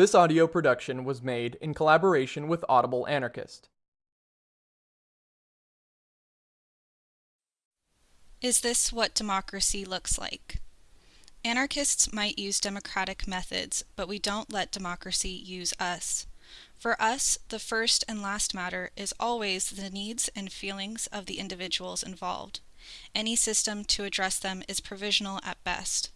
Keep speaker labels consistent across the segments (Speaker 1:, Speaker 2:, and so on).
Speaker 1: This audio production was made in collaboration with Audible Anarchist.
Speaker 2: Is this what democracy looks like? Anarchists might use democratic methods, but we don't let democracy use us. For us, the first and last matter is always the needs and feelings of the individuals involved. Any system to address them is provisional at best.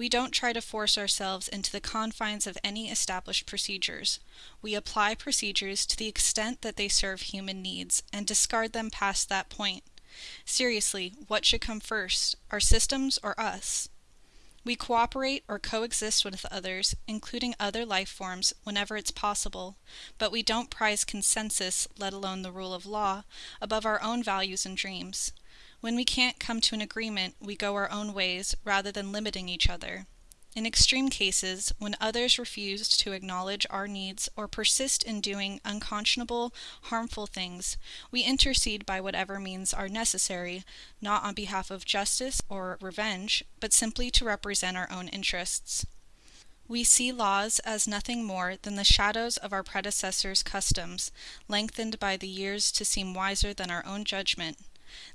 Speaker 2: We don't try to force ourselves into the confines of any established procedures. We apply procedures to the extent that they serve human needs and discard them past that point. Seriously, what should come first, our systems or us? We cooperate or coexist with others, including other life forms, whenever it's possible, but we don't prize consensus, let alone the rule of law, above our own values and dreams. When we can't come to an agreement, we go our own ways rather than limiting each other. In extreme cases, when others refuse to acknowledge our needs or persist in doing unconscionable, harmful things, we intercede by whatever means are necessary, not on behalf of justice or revenge, but simply to represent our own interests. We see laws as nothing more than the shadows of our predecessors' customs, lengthened by the years to seem wiser than our own judgment.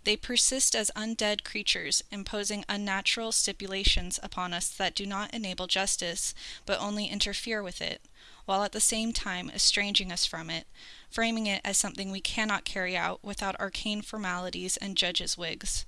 Speaker 2: They persist as undead creatures, imposing unnatural stipulations upon us that do not enable justice, but only interfere with it, while at the same time estranging us from it, framing it as something we cannot carry out without arcane formalities and judges' wigs.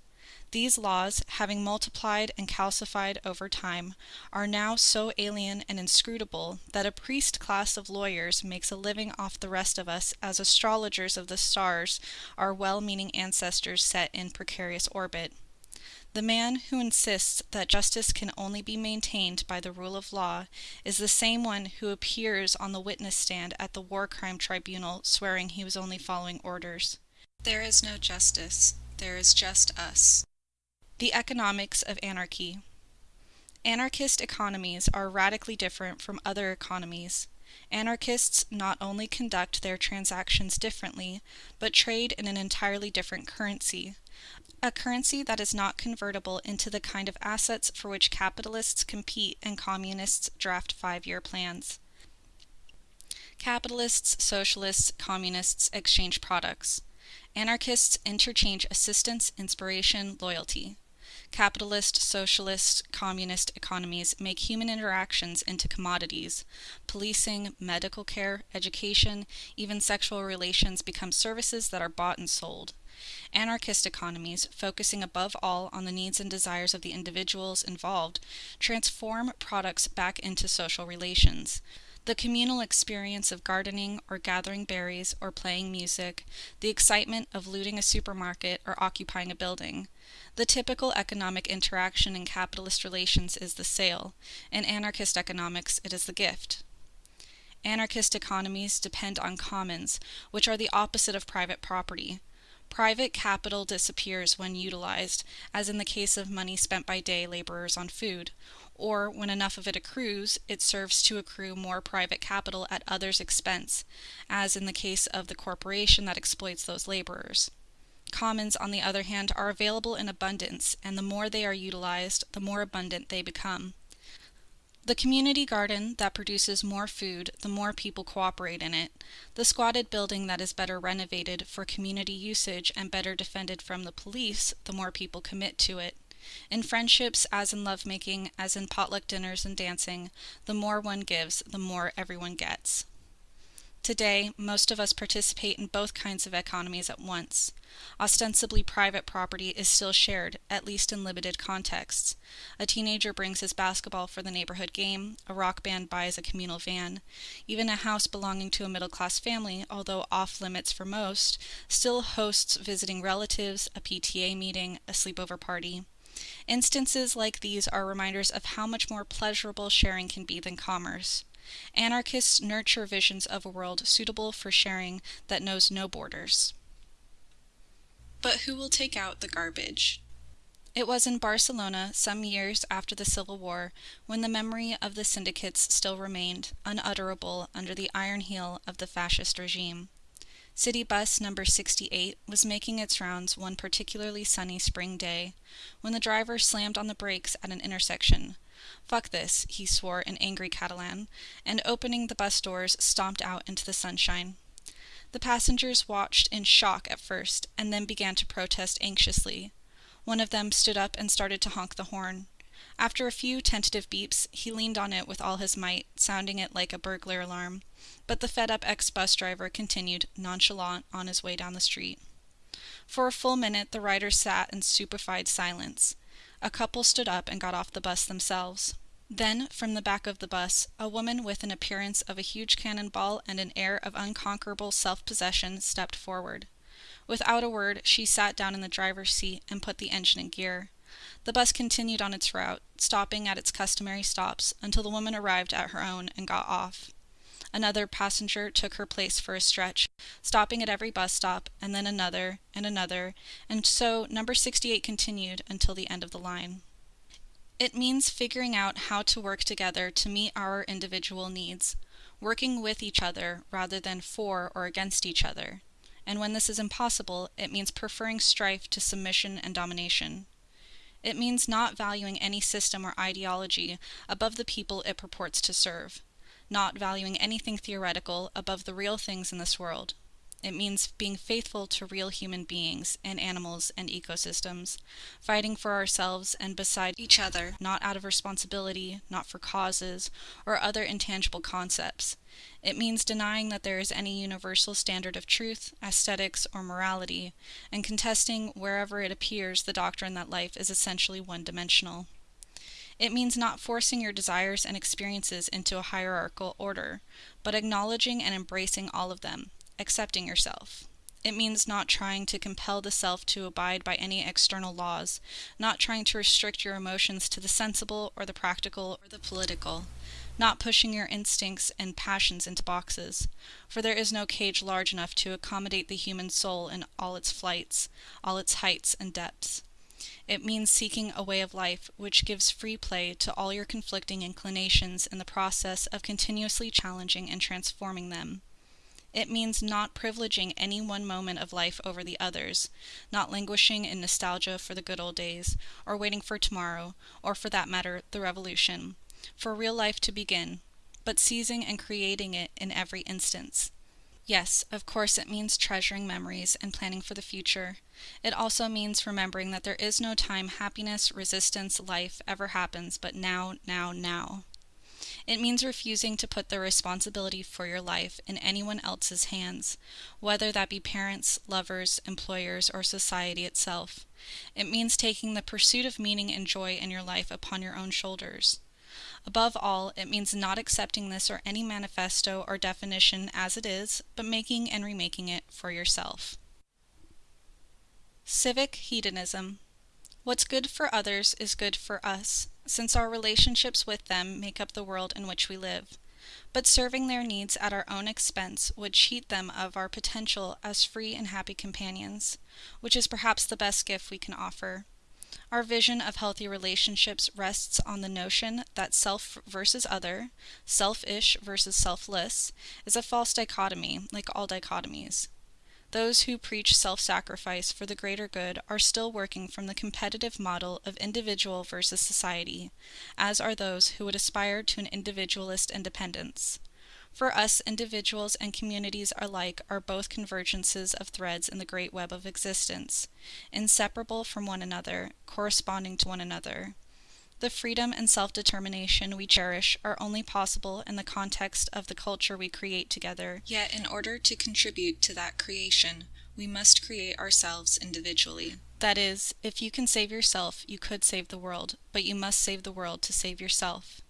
Speaker 2: These laws, having multiplied and calcified over time, are now so alien and inscrutable that a priest class of lawyers makes a living off the rest of us as astrologers of the stars our well-meaning ancestors set in precarious orbit. The man who insists that justice can only be maintained by the rule of law is the same one who appears on the witness stand at the war crime tribunal swearing he was only following orders. There is no justice. There is just us. The economics of anarchy. Anarchist economies are radically different from other economies. Anarchists not only conduct their transactions differently, but trade in an entirely different currency. A currency that is not convertible into the kind of assets for which capitalists compete and communists draft five-year plans. Capitalists, socialists, communists exchange products. Anarchists interchange assistance, inspiration, loyalty. Capitalist, socialist, communist economies make human interactions into commodities. Policing, medical care, education, even sexual relations become services that are bought and sold. Anarchist economies, focusing above all on the needs and desires of the individuals involved, transform products back into social relations. The communal experience of gardening or gathering berries or playing music, the excitement of looting a supermarket or occupying a building. The typical economic interaction in capitalist relations is the sale. In anarchist economics, it is the gift. Anarchist economies depend on commons, which are the opposite of private property. Private capital disappears when utilized, as in the case of money spent by day laborers on food, or when enough of it accrues, it serves to accrue more private capital at others' expense, as in the case of the corporation that exploits those laborers. Commons, on the other hand, are available in abundance, and the more they are utilized, the more abundant they become. The community garden that produces more food, the more people cooperate in it. The squatted building that is better renovated for community usage and better defended from the police, the more people commit to it. In friendships, as in lovemaking, as in potluck dinners and dancing, the more one gives, the more everyone gets. Today, most of us participate in both kinds of economies at once. Ostensibly private property is still shared, at least in limited contexts. A teenager brings his basketball for the neighborhood game, a rock band buys a communal van. Even a house belonging to a middle-class family, although off limits for most, still hosts visiting relatives, a PTA meeting, a sleepover party. Instances like these are reminders of how much more pleasurable sharing can be than commerce. Anarchists nurture visions of a world suitable for sharing that knows no borders. But who will take out the garbage? It was in Barcelona, some years after the Civil War, when the memory of the syndicates still remained unutterable under the iron heel of the fascist regime. City bus number 68 was making its rounds one particularly sunny spring day, when the driver slammed on the brakes at an intersection, Fuck this, he swore in angry Catalan, and opening the bus doors, stomped out into the sunshine. The passengers watched in shock at first, and then began to protest anxiously. One of them stood up and started to honk the horn. After a few tentative beeps, he leaned on it with all his might, sounding it like a burglar alarm. But the fed up ex bus driver continued, nonchalant, on his way down the street. For a full minute, the riders sat in stupefied silence. A couple stood up and got off the bus themselves. Then, from the back of the bus, a woman with an appearance of a huge cannonball and an air of unconquerable self possession stepped forward. Without a word, she sat down in the driver's seat and put the engine in gear. The bus continued on its route, stopping at its customary stops until the woman arrived at her own and got off. Another passenger took her place for a stretch, stopping at every bus stop, and then another, and another, and so number 68 continued until the end of the line. It means figuring out how to work together to meet our individual needs, working with each other rather than for or against each other. And when this is impossible, it means preferring strife to submission and domination. It means not valuing any system or ideology above the people it purports to serve, not valuing anything theoretical above the real things in this world. It means being faithful to real human beings and animals and ecosystems, fighting for ourselves and beside each other, not out of responsibility, not for causes, or other intangible concepts. It means denying that there is any universal standard of truth, aesthetics, or morality, and contesting wherever it appears the doctrine that life is essentially one dimensional. It means not forcing your desires and experiences into a hierarchical order, but acknowledging and embracing all of them, accepting yourself. It means not trying to compel the self to abide by any external laws, not trying to restrict your emotions to the sensible or the practical or the political, not pushing your instincts and passions into boxes, for there is no cage large enough to accommodate the human soul in all its flights, all its heights and depths. It means seeking a way of life which gives free play to all your conflicting inclinations in the process of continuously challenging and transforming them. It means not privileging any one moment of life over the others, not languishing in nostalgia for the good old days, or waiting for tomorrow, or for that matter, the revolution, for real life to begin, but seizing and creating it in every instance. Yes, of course, it means treasuring memories and planning for the future. It also means remembering that there is no time happiness, resistance, life ever happens but now, now, now. It means refusing to put the responsibility for your life in anyone else's hands, whether that be parents, lovers, employers, or society itself. It means taking the pursuit of meaning and joy in your life upon your own shoulders. Above all, it means not accepting this or any manifesto or definition as it is, but making and remaking it for yourself. Civic hedonism. What's good for others is good for us, since our relationships with them make up the world in which we live. But serving their needs at our own expense would cheat them of our potential as free and happy companions, which is perhaps the best gift we can offer. Our vision of healthy relationships rests on the notion that self versus other, selfish versus selfless, is a false dichotomy, like all dichotomies. Those who preach self sacrifice for the greater good are still working from the competitive model of individual versus society, as are those who would aspire to an individualist independence. For us, individuals and communities alike are both convergences of threads in the great web of existence, inseparable from one another, corresponding to one another. The freedom and self determination we cherish are only possible in the context of the culture we create together. Yet, in order to contribute to that creation, we must create ourselves individually. That is, if you can save yourself, you could save the world, but you must save the world to save yourself.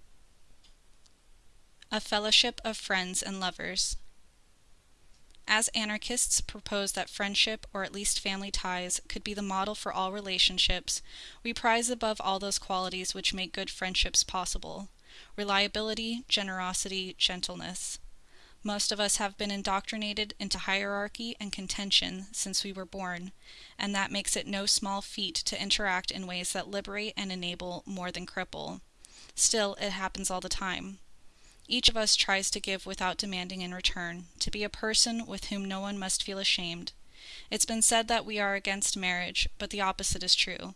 Speaker 2: A Fellowship of Friends and Lovers. As anarchists propose that friendship, or at least family ties, could be the model for all relationships, we prize above all those qualities which make good friendships possible reliability, generosity, gentleness. Most of us have been indoctrinated into hierarchy and contention since we were born, and that makes it no small feat to interact in ways that liberate and enable more than cripple. Still, it happens all the time. Each of us tries to give without demanding in return, to be a person with whom no one must feel ashamed. It's been said that we are against marriage, but the opposite is true.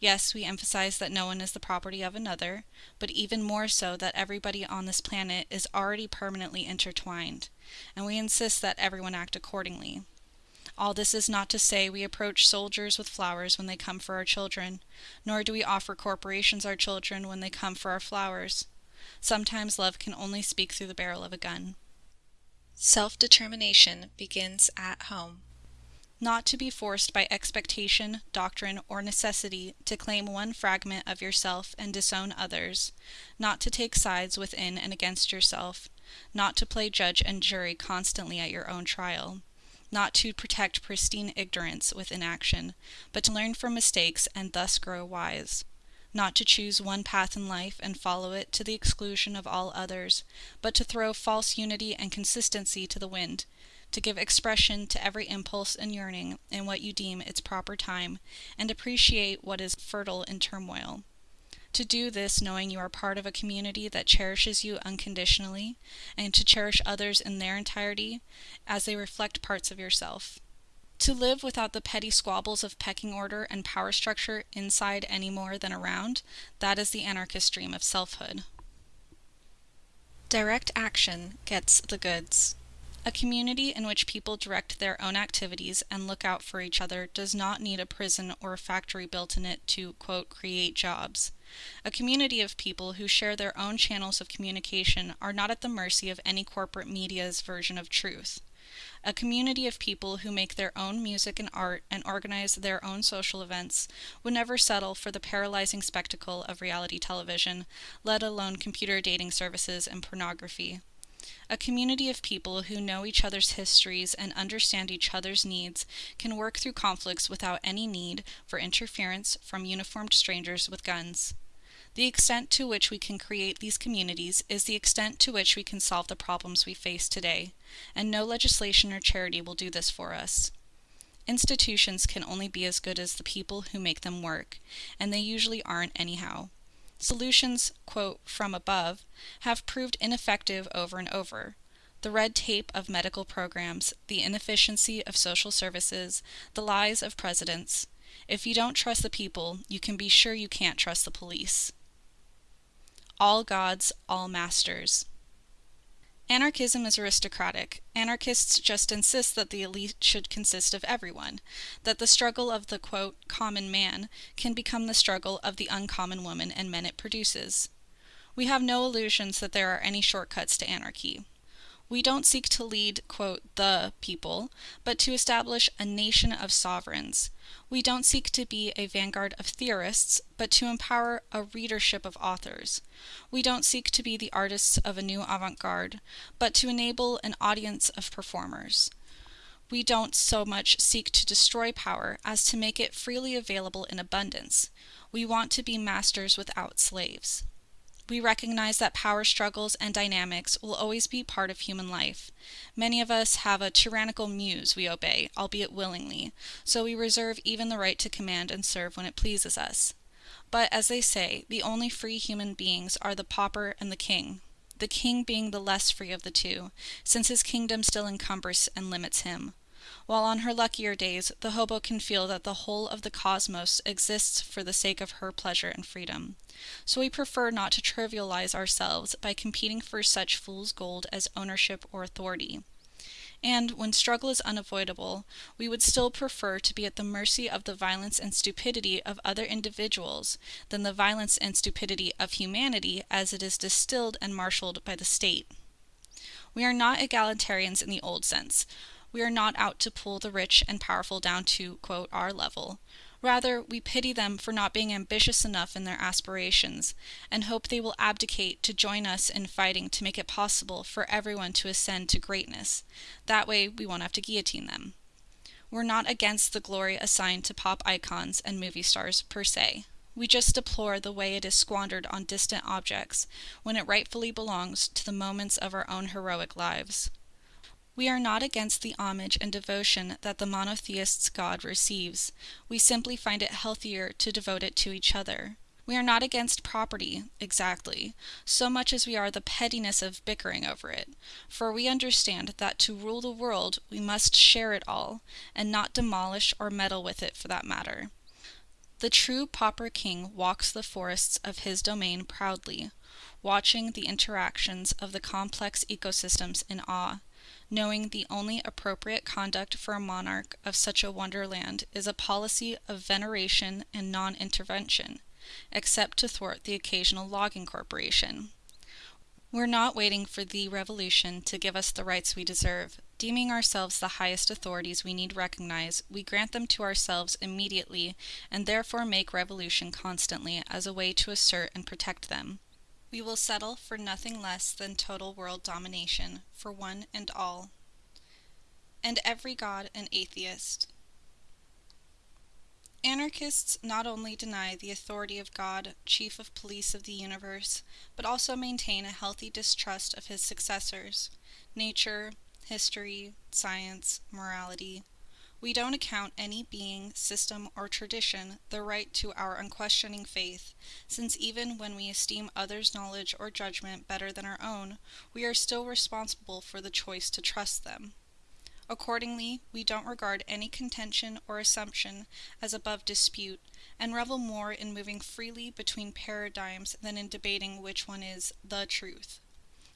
Speaker 2: Yes, we emphasize that no one is the property of another, but even more so that everybody on this planet is already permanently intertwined, and we insist that everyone act accordingly. All this is not to say we approach soldiers with flowers when they come for our children, nor do we offer corporations our children when they come for our flowers. Sometimes love can only speak through the barrel of a gun.
Speaker 3: Self determination begins at home.
Speaker 2: Not to be forced by expectation, doctrine, or necessity to claim one fragment of yourself and disown others, not to take sides within and against yourself, not to play judge and jury constantly at your own trial not to protect pristine ignorance with inaction, but to learn from mistakes and thus grow wise. Not to choose one path in life and follow it to the exclusion of all others, but to throw false unity and consistency to the wind, to give expression to every impulse and yearning in what you deem its proper time, and appreciate what is fertile in turmoil. To do this knowing you are part of a community that cherishes you unconditionally, and to cherish others in their entirety as they reflect parts of yourself. To live without the petty squabbles of pecking order and power structure inside any more than around, that is the anarchist dream of selfhood.
Speaker 3: Direct action gets the goods.
Speaker 2: A community in which people direct their own activities and look out for each other does not need a prison or a factory built in it to, quote, create jobs. A community of people who share their own channels of communication are not at the mercy of any corporate media's version of truth. A community of people who make their own music and art and organize their own social events would never settle for the paralyzing spectacle of reality television, let alone computer dating services and pornography. A community of people who know each other's histories and understand each other's needs can work through conflicts without any need for interference from uniformed strangers with guns. The extent to which we can create these communities is the extent to which we can solve the problems we face today, and no legislation or charity will do this for us. Institutions can only be as good as the people who make them work, and they usually aren't anyhow. Solutions, quote, from above, have proved ineffective over and over. The red tape of medical programs, the inefficiency of social services, the lies of presidents. If you don't trust the people, you can be sure you can't trust the police. All gods, all masters. Anarchism is aristocratic. Anarchists just insist that the elite should consist of everyone, that the struggle of the quote, common man can become the struggle of the uncommon woman and men it produces. We have no illusions that there are any shortcuts to anarchy. We don't seek to lead, quote, the people, but to establish a nation of sovereigns. We don't seek to be a vanguard of theorists, but to empower a readership of authors. We don't seek to be the artists of a new avant garde, but to enable an audience of performers. We don't so much seek to destroy power as to make it freely available in abundance. We want to be masters without slaves. We recognize that power struggles and dynamics will always be part of human life. Many of us have a tyrannical muse we obey, albeit willingly, so we reserve even the right to command and serve when it pleases us. But as they say, the only free human beings are the pauper and the king, the king being the less free of the two, since his kingdom still encumbers and limits him while on her luckier days the hobo can feel that the whole of the cosmos exists for the sake of her pleasure and freedom. So we prefer not to trivialize ourselves by competing for such fool's gold as ownership or authority. And when struggle is unavoidable, we would still prefer to be at the mercy of the violence and stupidity of other individuals than the violence and stupidity of humanity as it is distilled and marshaled by the state. We are not egalitarians in the old sense. We are not out to pull the rich and powerful down to, quote, our level. Rather, we pity them for not being ambitious enough in their aspirations, and hope they will abdicate to join us in fighting to make it possible for everyone to ascend to greatness. That way, we won't have to guillotine them. We're not against the glory assigned to pop icons and movie stars per se. We just deplore the way it is squandered on distant objects when it rightfully belongs to the moments of our own heroic lives. We are not against the homage and devotion that the monotheist's God receives. We simply find it healthier to devote it to each other. We are not against property, exactly, so much as we are the pettiness of bickering over it, for we understand that to rule the world we must share it all, and not demolish or meddle with it for that matter. The true pauper king walks the forests of his domain proudly, watching the interactions of the complex ecosystems in awe, knowing the only appropriate conduct for a monarch of such a wonderland is a policy of veneration and non intervention, except to thwart the occasional logging corporation. We're not waiting for the revolution to give us the rights we deserve. Deeming ourselves the highest authorities we need recognize, we grant them to ourselves immediately and therefore make revolution constantly as a way to assert and protect them. We will settle for nothing less than total world domination for one and all. And every god an atheist. Anarchists not only deny the authority of God, chief of police of the universe, but also maintain a healthy distrust of his successors, nature, history, science, morality. We don't account any being, system, or tradition the right to our unquestioning faith, since even when we esteem others' knowledge or judgment better than our own, we are still responsible for the choice to trust them. Accordingly, we don't regard any contention or assumption as above dispute, and revel more in moving freely between paradigms than in debating which one is the truth.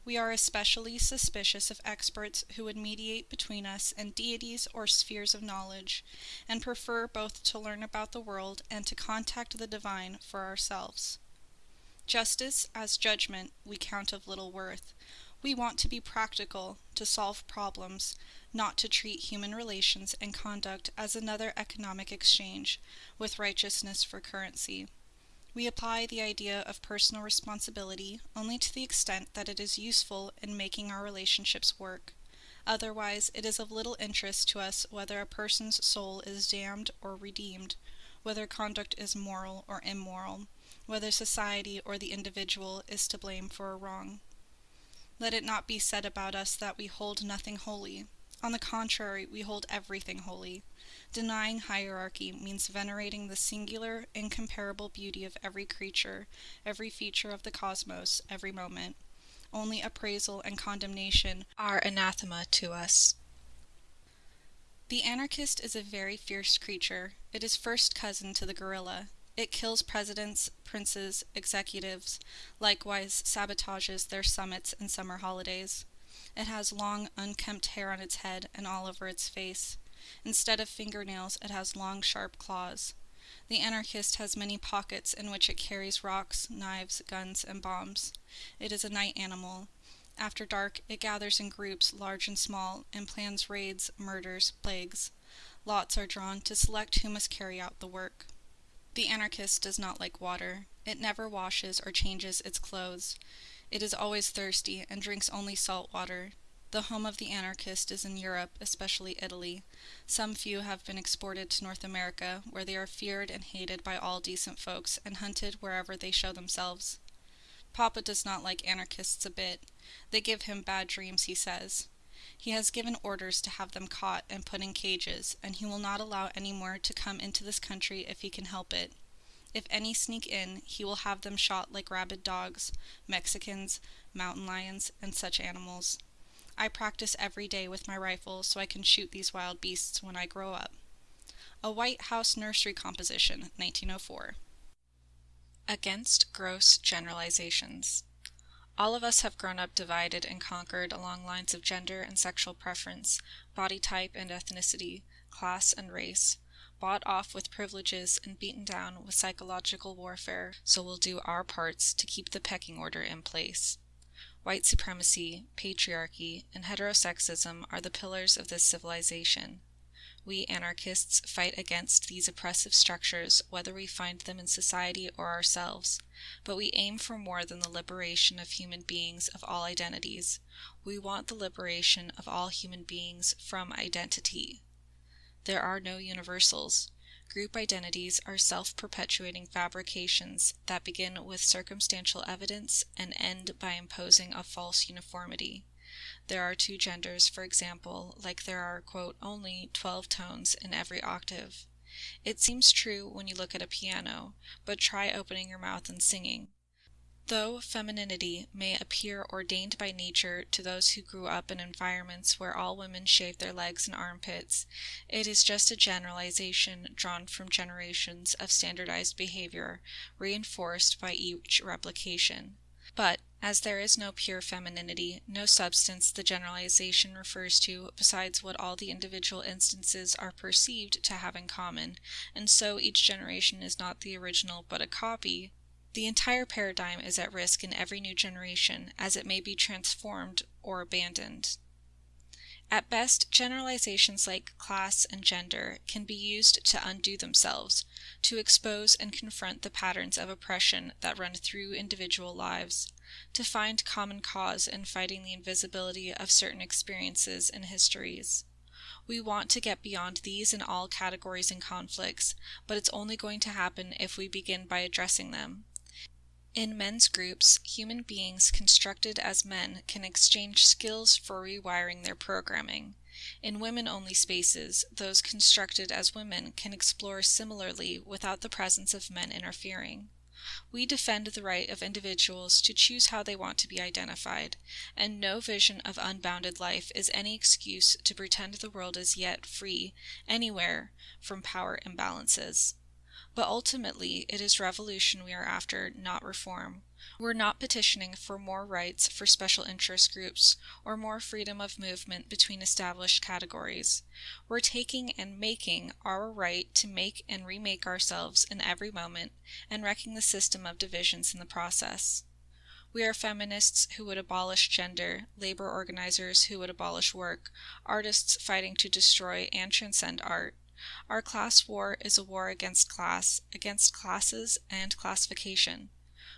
Speaker 2: We are especially suspicious of experts who would mediate between us and deities or spheres of knowledge, and prefer both to learn about the world and to contact the divine for ourselves. Justice as judgment we count of little worth. We want to be practical, to solve problems, not to treat human relations and conduct as another economic exchange, with righteousness for currency. We apply the idea of personal responsibility only to the extent that it is useful in making our relationships work. Otherwise, it is of little interest to us whether a person's soul is damned or redeemed, whether conduct is moral or immoral, whether society or the individual is to blame for a wrong. Let it not be said about us that we hold nothing holy. On the contrary, we hold everything holy. Denying hierarchy means venerating the singular, incomparable beauty of every creature, every feature of the cosmos, every moment. Only appraisal and condemnation
Speaker 3: are anathema to us.
Speaker 2: The anarchist is a very fierce creature. It is first cousin to the gorilla. It kills presidents, princes, executives, likewise sabotages their summits and summer holidays. It has long, unkempt hair on its head and all over its face. Instead of fingernails, it has long, sharp claws. The anarchist has many pockets in which it carries rocks, knives, guns, and bombs. It is a night animal. After dark, it gathers in groups, large and small, and plans raids, murders, plagues. Lots are drawn to select who must carry out the work. The anarchist does not like water. It never washes or changes its clothes. It is always thirsty and drinks only salt water. The home of the anarchist is in Europe, especially Italy. Some few have been exported to North America, where they are feared and hated by all decent folks and hunted wherever they show themselves. Papa does not like anarchists a bit. They give him bad dreams, he says. He has given orders to have them caught and put in cages, and he will not allow any more to come into this country if he can help it. If any sneak in, he will have them shot like rabid dogs, Mexicans, mountain lions, and such animals. I practice every day with my rifle so I can shoot these wild beasts when I grow up. A White House Nursery Composition, 1904.
Speaker 3: Against gross generalizations. All of us have grown up divided and conquered along lines of gender and sexual preference, body type and ethnicity, class and race bought off with privileges and beaten down with psychological warfare, so we'll do our parts to keep the pecking order in place. White supremacy, patriarchy, and heterosexism are the pillars of this civilization. We anarchists fight against these oppressive structures whether we find them in society or ourselves, but we aim for more than the liberation of human beings of all identities. We want the liberation of all human beings from identity. There are no universals. Group identities are self-perpetuating fabrications that begin with circumstantial evidence and end by imposing a false uniformity. There are two genders, for example, like there are, quote, only 12 tones in every octave. It seems true when you look at a piano, but try opening your mouth and singing.
Speaker 2: Though femininity may appear ordained by nature to those who grew up in environments where all women shaved their legs and armpits, it is just a generalization drawn from generations of standardized behavior, reinforced by each replication. But, as there is no pure femininity, no substance the generalization refers to besides what all the individual instances are perceived to have in common, and so each generation is not the original but a copy, the entire paradigm is at risk in every new generation, as it may be transformed or abandoned. At best, generalizations like class and gender can be used to undo themselves, to expose and confront the patterns of oppression that run through individual lives, to find common cause in fighting the invisibility of certain experiences and histories. We want to get beyond these and all categories and conflicts, but it's only going to happen if we begin by addressing them. In men's groups, human beings constructed as men can exchange skills for rewiring their programming. In women-only spaces, those constructed as women can explore similarly without the presence of men interfering. We defend the right of individuals to choose how they want to be identified, and no vision of unbounded life is any excuse to pretend the world is yet free, anywhere, from power imbalances. But ultimately, it is revolution we are after, not reform. We're not petitioning for more rights for special interest groups or more freedom of movement between established categories. We're taking and making our right to make and remake ourselves in every moment and wrecking the system of divisions in the process. We are feminists who would abolish gender, labor organizers who would abolish work, artists fighting to destroy and transcend art, our class war is a war against class, against classes and classification.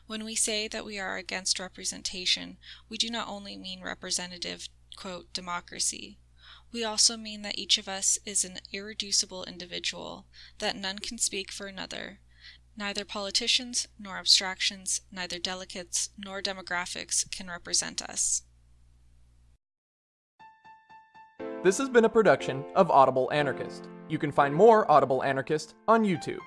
Speaker 2: When we say that we are against representation, we do not only mean representative, quote, democracy. We also mean that each of us is an irreducible individual, that none can speak for another. Neither politicians nor abstractions, neither delegates nor demographics can represent us.
Speaker 1: This has been a production of Audible Anarchist. You can find more Audible Anarchist on YouTube.